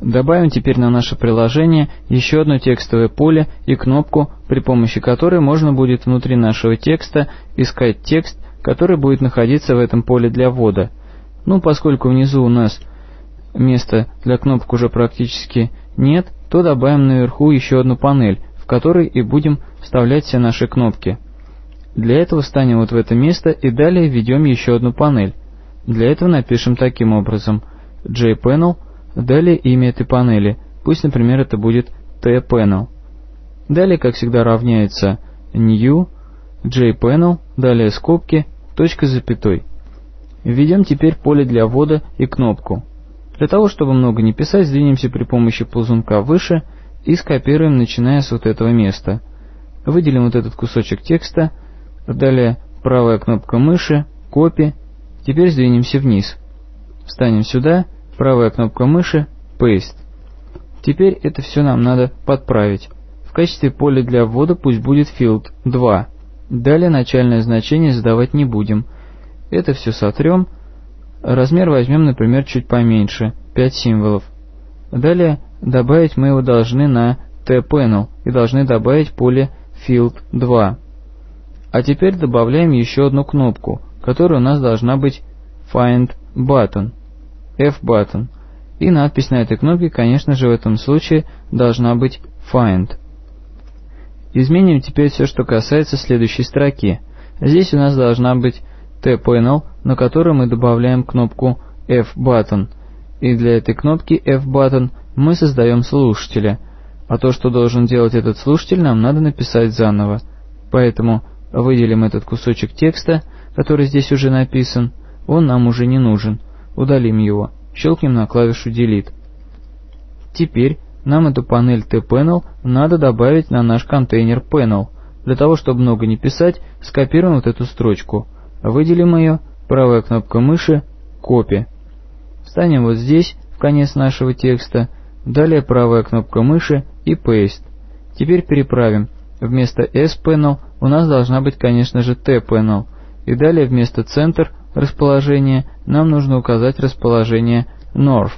Добавим теперь на наше приложение еще одно текстовое поле и кнопку, при помощи которой можно будет внутри нашего текста искать текст, который будет находиться в этом поле для ввода. Ну, поскольку внизу у нас места для кнопок уже практически нет, то добавим наверху еще одну панель, в которой и будем вставлять все наши кнопки. Для этого встанем вот в это место и далее введем еще одну панель. Для этого напишем таким образом jpanel Далее имя этой панели, пусть, например, это будет T-Panel. Далее, как всегда, равняется New, JPanel, далее скобки, точка запятой. Введем теперь поле для ввода и кнопку. Для того, чтобы много не писать, сдвинемся при помощи ползунка выше и скопируем, начиная с вот этого места. Выделим вот этот кусочек текста, далее правая кнопка мыши, копи, теперь сдвинемся вниз. Встанем сюда правая кнопка мыши Paste. Теперь это все нам надо подправить. В качестве поля для ввода пусть будет field 2. Далее начальное значение задавать не будем. Это все сотрем. Размер возьмем, например, чуть поменьше, 5 символов. Далее добавить мы его должны на T-Panel и должны добавить поле field 2. А теперь добавляем еще одну кнопку, которая у нас должна быть Find Button. F-button. И надпись на этой кнопке, конечно же, в этом случае должна быть Find. Изменим теперь все, что касается следующей строки. Здесь у нас должна быть T-panel, на которой мы добавляем кнопку F-button. И для этой кнопки F-button мы создаем слушателя. А то, что должен делать этот слушатель, нам надо написать заново. Поэтому выделим этот кусочек текста, который здесь уже написан, он нам уже не нужен. Удалим его. Щелкнем на клавишу Delete. Теперь нам эту панель T-Panel надо добавить на наш контейнер Panel. Для того, чтобы много не писать, скопируем вот эту строчку. Выделим ее, правая кнопка мыши, Copy. Встанем вот здесь, в конец нашего текста, далее правая кнопка мыши и Paste. Теперь переправим. Вместо S-Panel у нас должна быть, конечно же, T-Panel. И далее вместо центр расположения нам нужно указать расположение North.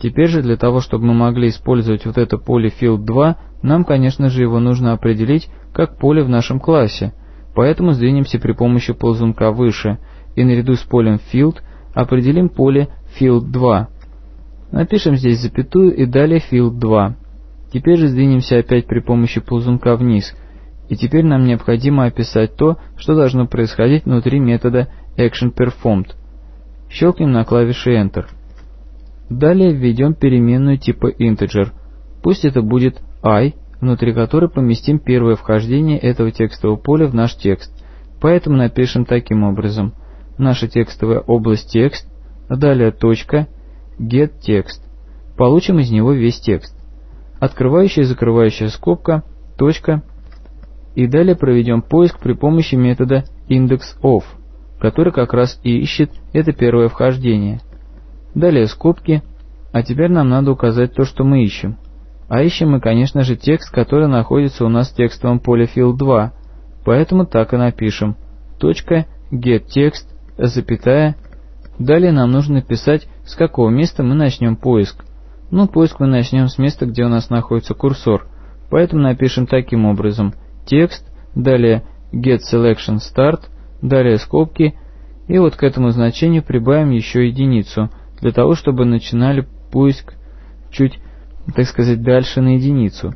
Теперь же для того, чтобы мы могли использовать вот это поле Field 2, нам, конечно же, его нужно определить как поле в нашем классе. Поэтому сдвинемся при помощи ползунка выше и наряду с полем Field определим поле Field 2. Напишем здесь запятую и далее Field 2. Теперь же сдвинемся опять при помощи ползунка вниз. И теперь нам необходимо описать то, что должно происходить внутри метода ActionPerformed. Щелкнем на клавише Enter. Далее введем переменную типа integer. Пусть это будет i, внутри которой поместим первое вхождение этого текстового поля в наш текст. Поэтому напишем таким образом. Наша текстовая область текст, далее точка, getText. Получим из него весь текст. Открывающая и закрывающая скобка, точка, и далее проведем поиск при помощи метода indexOf который как раз и ищет это первое вхождение. Далее скобки, а теперь нам надо указать то, что мы ищем. А ищем мы, конечно же, текст, который находится у нас в текстовом поле field 2, поэтому так и напишем. Точка getText, запятая. Далее нам нужно написать, с какого места мы начнем поиск. Ну, поиск мы начнем с места, где у нас находится курсор. Поэтому напишем таким образом. Текст, далее getSelectionStart, далее скобки, и вот к этому значению прибавим еще единицу, для того, чтобы начинали поиск чуть, так сказать, дальше на единицу.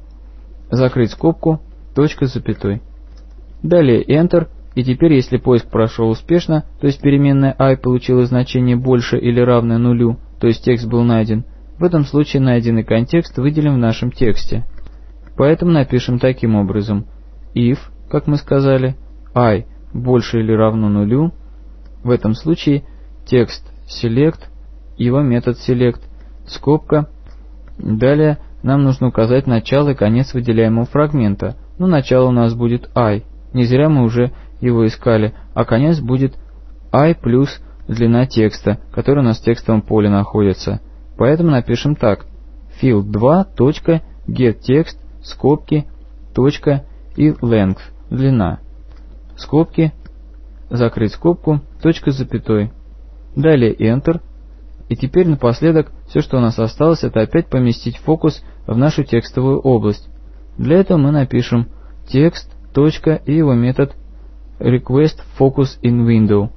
Закрыть скобку, точка с запятой. Далее Enter, и теперь, если поиск прошел успешно, то есть переменная i получила значение больше или равное нулю, то есть текст был найден, в этом случае найденный контекст выделим в нашем тексте. Поэтому напишем таким образом. if, как мы сказали, i – больше или равно нулю, в этом случае текст select, его метод select, скобка. Далее нам нужно указать начало и конец выделяемого фрагмента. Ну, начало у нас будет i, не зря мы уже его искали, а конец будет i плюс длина текста, который у нас в текстовом поле находится. Поэтому напишем так. field 2. getText, скобки, точка и length, длина скобки, закрыть скобку, точка с запятой. Далее Enter. И теперь напоследок все, что у нас осталось, это опять поместить фокус в нашу текстовую область. Для этого мы напишем текст, точка и его метод request focus in window.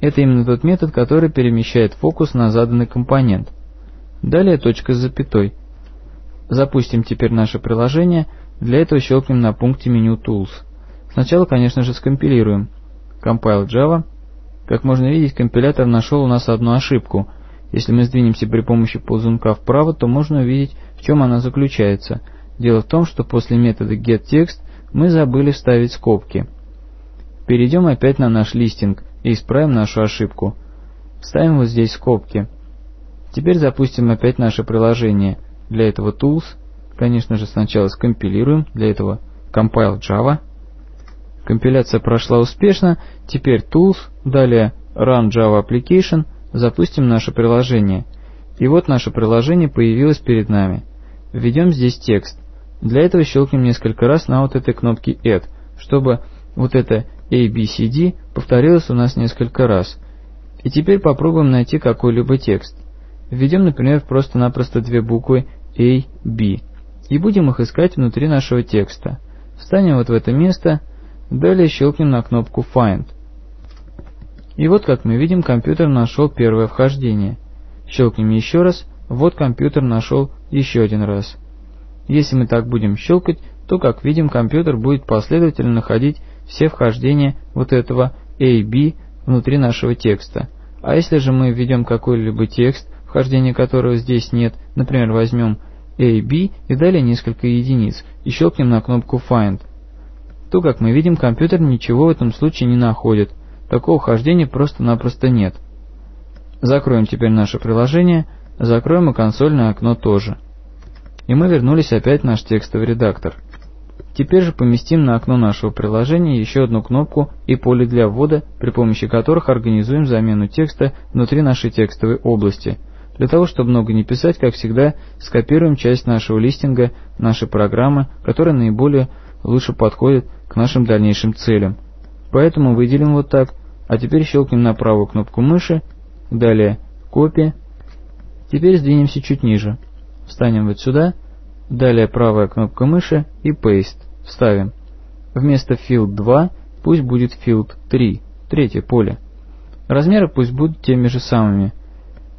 Это именно тот метод, который перемещает фокус на заданный компонент. Далее точка с запятой. Запустим теперь наше приложение, для этого щелкнем на пункте меню Tools. Сначала, конечно же, скомпилируем. Compile Java. Как можно видеть, компилятор нашел у нас одну ошибку. Если мы сдвинемся при помощи ползунка вправо, то можно увидеть, в чем она заключается. Дело в том, что после метода getText мы забыли вставить скобки. Перейдем опять на наш листинг и исправим нашу ошибку. Ставим вот здесь скобки. Теперь запустим опять наше приложение. Для этого Tools. Конечно же сначала скомпилируем. Для этого Compile Java. Компиляция прошла успешно. Теперь Tools. Далее Run Java Application. Запустим наше приложение. И вот наше приложение появилось перед нами. Введем здесь текст. Для этого щелкнем несколько раз на вот этой кнопке Add, чтобы вот это A, B, C, D повторилось у нас несколько раз. И теперь попробуем найти какой-либо текст. Введем, например, просто-напросто две буквы A, B. И будем их искать внутри нашего текста. Встанем вот в это место, далее щелкнем на кнопку Find. И вот, как мы видим, компьютер нашел первое вхождение. Щелкнем еще раз, вот компьютер нашел еще один раз. Если мы так будем щелкать, то, как видим, компьютер будет последовательно находить все вхождения вот этого A, B внутри нашего текста. А если же мы введем какой-либо текст, вхождения которого здесь нет, например, возьмем A, B и далее несколько единиц, и щелкнем на кнопку Find, то, как мы видим, компьютер ничего в этом случае не находит. Такого вхождения просто-напросто нет. Закроем теперь наше приложение, закроем и консольное окно тоже. И мы вернулись опять в наш текстовый редактор. Теперь же поместим на окно нашего приложения еще одну кнопку и поле для ввода, при помощи которых организуем замену текста внутри нашей текстовой области. Для того, чтобы много не писать, как всегда, скопируем часть нашего листинга, нашей программы, которая наиболее лучше подходит к нашим дальнейшим целям. Поэтому выделим вот так, а теперь щелкнем на правую кнопку мыши, далее «Копия». Теперь сдвинемся чуть ниже. Встанем вот сюда Далее правая кнопка мыши и Paste. Вставим. Вместо Field 2 пусть будет Field 3, третье поле. Размеры пусть будут теми же самыми,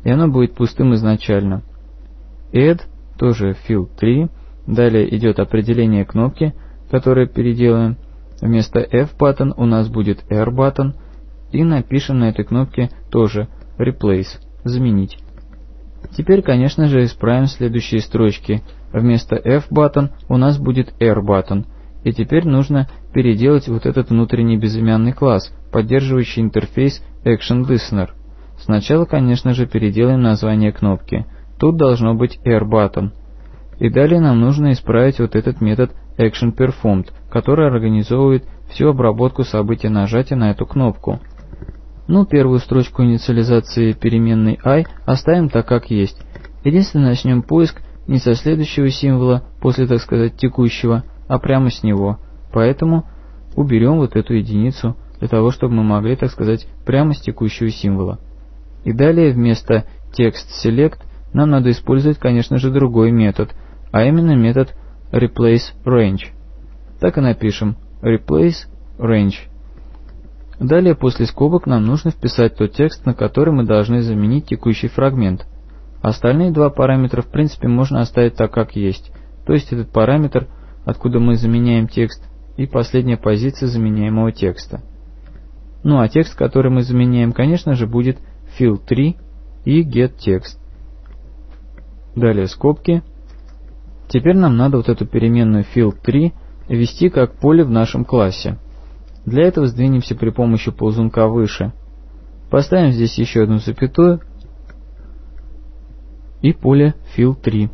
и оно будет пустым изначально. Add, тоже Field 3. Далее идет определение кнопки, которое переделаем. Вместо F-button у нас будет R-button. И напишем на этой кнопке тоже Replace, заменить. Теперь, конечно же, исправим следующие строчки – Вместо F-button у нас будет R-button. И теперь нужно переделать вот этот внутренний безымянный класс, поддерживающий интерфейс Action Listener. Сначала, конечно же, переделаем название кнопки. Тут должно быть R-button. И далее нам нужно исправить вот этот метод ActionPerformed, который организовывает всю обработку события нажатия на эту кнопку. Ну, первую строчку инициализации переменной i оставим так, как есть. Единственное, начнем поиск не со следующего символа, после, так сказать, текущего, а прямо с него. Поэтому уберем вот эту единицу, для того, чтобы мы могли, так сказать, прямо с текущего символа. И далее вместо text select нам надо использовать, конечно же, другой метод, а именно метод replace range. Так и напишем replace range. Далее после скобок нам нужно вписать тот текст, на который мы должны заменить текущий фрагмент. Остальные два параметра в принципе можно оставить так, как есть. То есть этот параметр, откуда мы заменяем текст, и последняя позиция заменяемого текста. Ну а текст, который мы заменяем, конечно же, будет fill3 и getText. Далее скобки. Теперь нам надо вот эту переменную fill3 ввести как поле в нашем классе. Для этого сдвинемся при помощи ползунка выше. Поставим здесь еще одну запятую и поле fill3.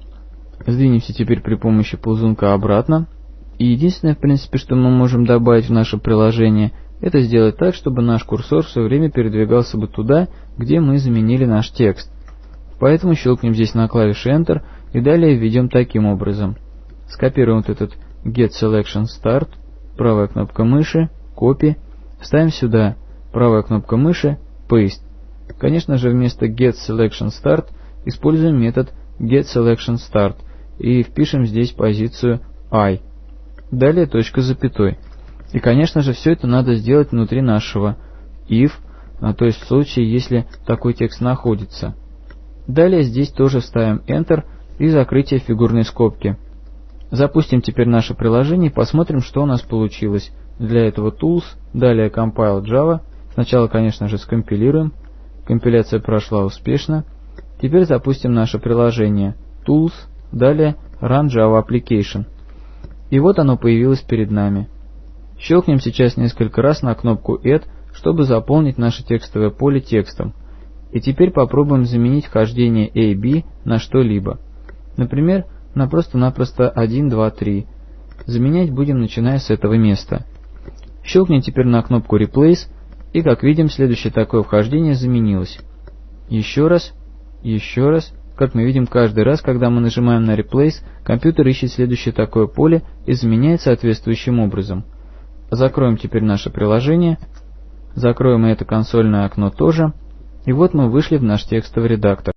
Сдвинемся теперь при помощи ползунка обратно. И единственное, в принципе, что мы можем добавить в наше приложение, это сделать так, чтобы наш курсор все время передвигался бы туда, где мы заменили наш текст. Поэтому щелкнем здесь на клавише Enter и далее введем таким образом. Скопируем вот этот Get Selection Start, правая кнопка мыши, Copy, ставим сюда, правая кнопка мыши, Paste. Конечно же, вместо getSelectionStart используем метод getSelectionStart и впишем здесь позицию i. Далее точка запятой. И, конечно же, все это надо сделать внутри нашего if, а, то есть в случае, если такой текст находится. Далее здесь тоже ставим Enter и закрытие фигурной скобки. Запустим теперь наше приложение и посмотрим, что у нас получилось. Для этого Tools, далее Compile Java. Сначала, конечно же, скомпилируем. Компиляция прошла успешно. Теперь запустим наше приложение. Tools, далее Run Java Application. И вот оно появилось перед нами. Щелкнем сейчас несколько раз на кнопку Add, чтобы заполнить наше текстовое поле текстом. И теперь попробуем заменить вхождение A, B на что-либо. Например, на просто-напросто 1, 2, 3. Заменять будем начиная с этого места. Щелкнем теперь на кнопку Replace, и как видим, следующее такое вхождение заменилось. Еще раз, еще раз. Как мы видим, каждый раз, когда мы нажимаем на Replace, компьютер ищет следующее такое поле и заменяет соответствующим образом. Закроем теперь наше приложение. Закроем это консольное окно тоже. И вот мы вышли в наш текстовый редактор.